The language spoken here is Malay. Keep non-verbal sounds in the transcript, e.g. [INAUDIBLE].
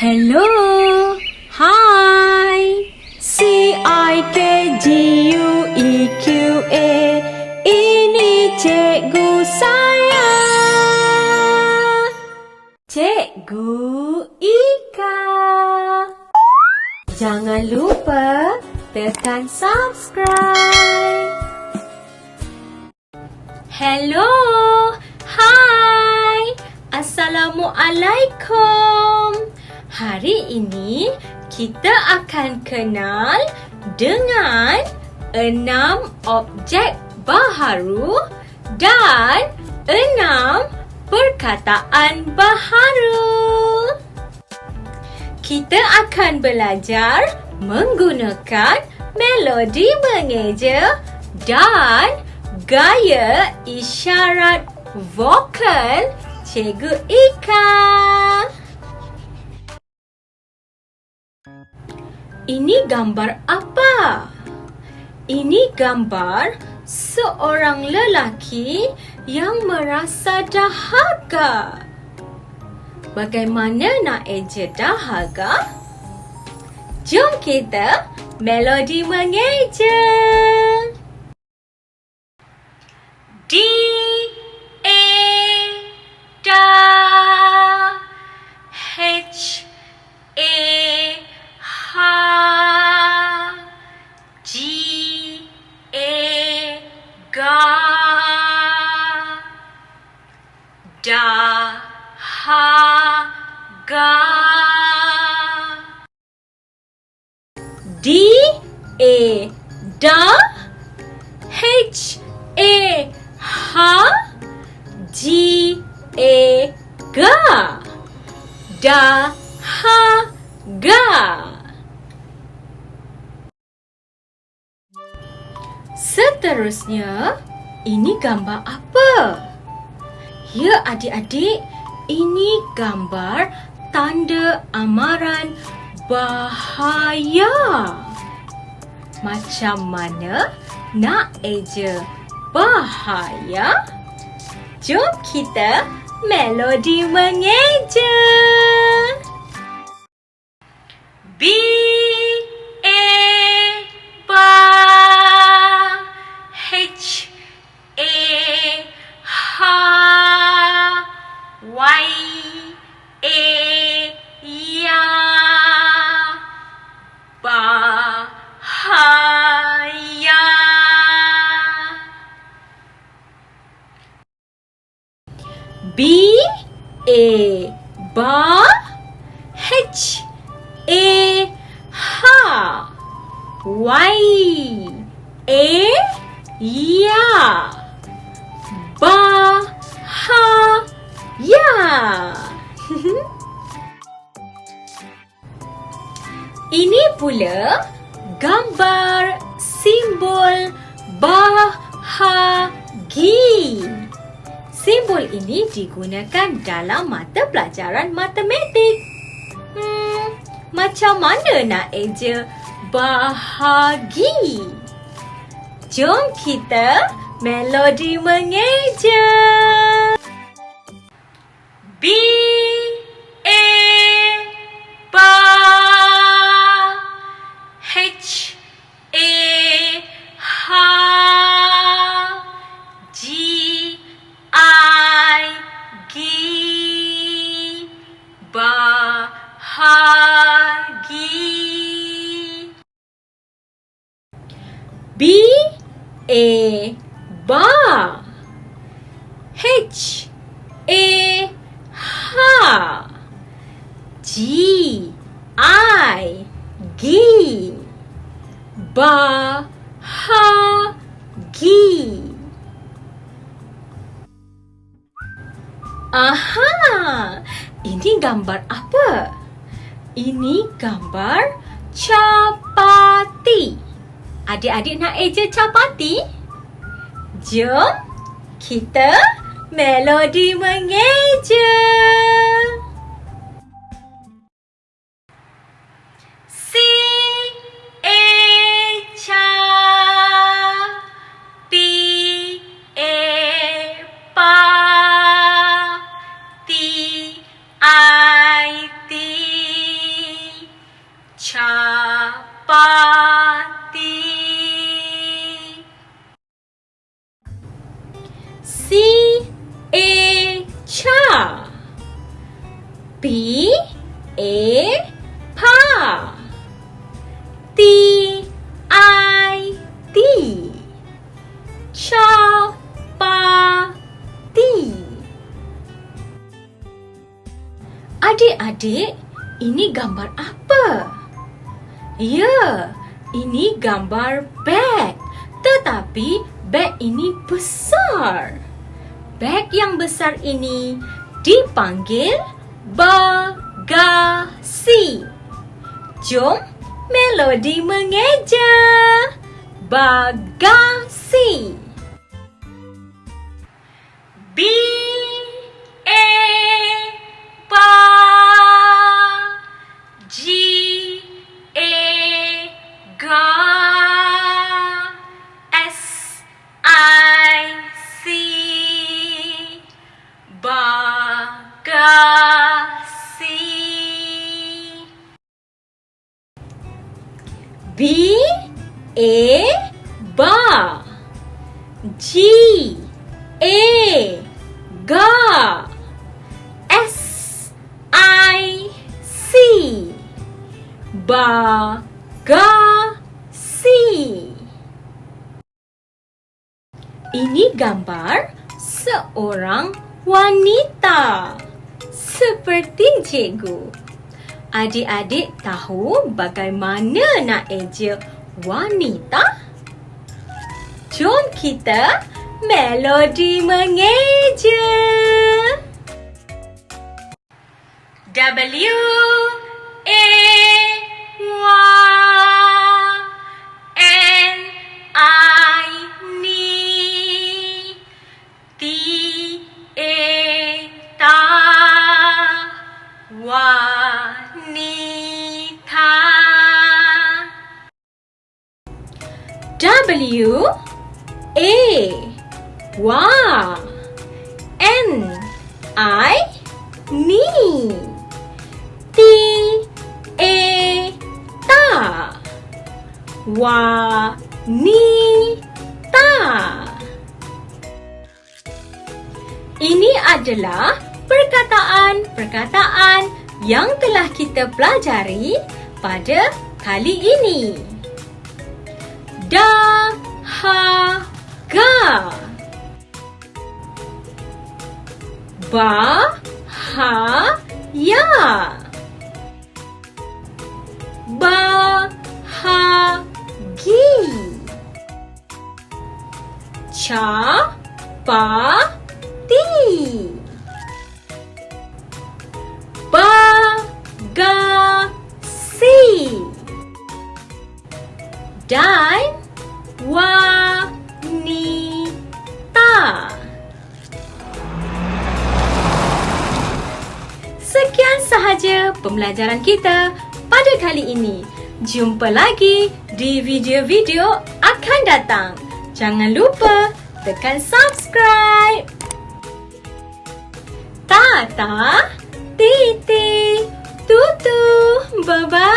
Hello. Hi. C I K G U E Q A. Ini cikgu saya. Cikgu Ika. Jangan lupa tekan subscribe. Hello. Hai. Assalamualaikum. Hari ini kita akan kenal dengan enam objek baharu dan enam perkataan baharu. Kita akan belajar menggunakan melodi mengeja dan gaya isyarat vokal Cikgu Ika. Ini gambar apa? Ini gambar seorang lelaki yang merasa dahaga. Bagaimana nak eja dahaga? Jom kita melodi mengeja. D ga D A da H A ha G A ga da ha ga Seterusnya, ini gambar apa? Ya adik-adik, ini gambar tanda amaran bahaya. Macam mana nak eja bahaya? Jom kita melodi mengeja. B B A ba H A ha Y A ya ba ha ya [LAUGHS] Ini pula gambar simbol bahagi. Simbol ini digunakan dalam mata pelajaran matematik. Hmm, macam mana nak eja bahagi? Jom kita melodi mengeja. B ba H A ha G I G ba ha gi Aha, ini gambar apa? Ini gambar capati. Adik-adik nak eja capati? Jom kita melodi mengeja. B A pa T I T Chapati Adik-adik, ini gambar apa? Ya, ini gambar beg. Tetapi beg ini besar. Beg yang besar ini dipanggil bagasi. Jom melodi mengeja. Bagasi. B A ba G A ga S I C bagasi Ini gambar seorang wanita seperti cikgu. Adik-adik tahu bagaimana nak eja wanita? Jom kita melodi mengeja. W W A. Y N. I. Ni T. A. Ta. Wanita Ini adalah perkataan-perkataan yang telah kita pelajari pada kali ini. Dahaga Bahaya. Bahagi. Capati Bagasi. Dan sahaja pembelajaran kita pada kali ini. Jumpa lagi di video-video akan datang. Jangan lupa tekan subscribe. Tata, Titi, Tutu, bye-bye.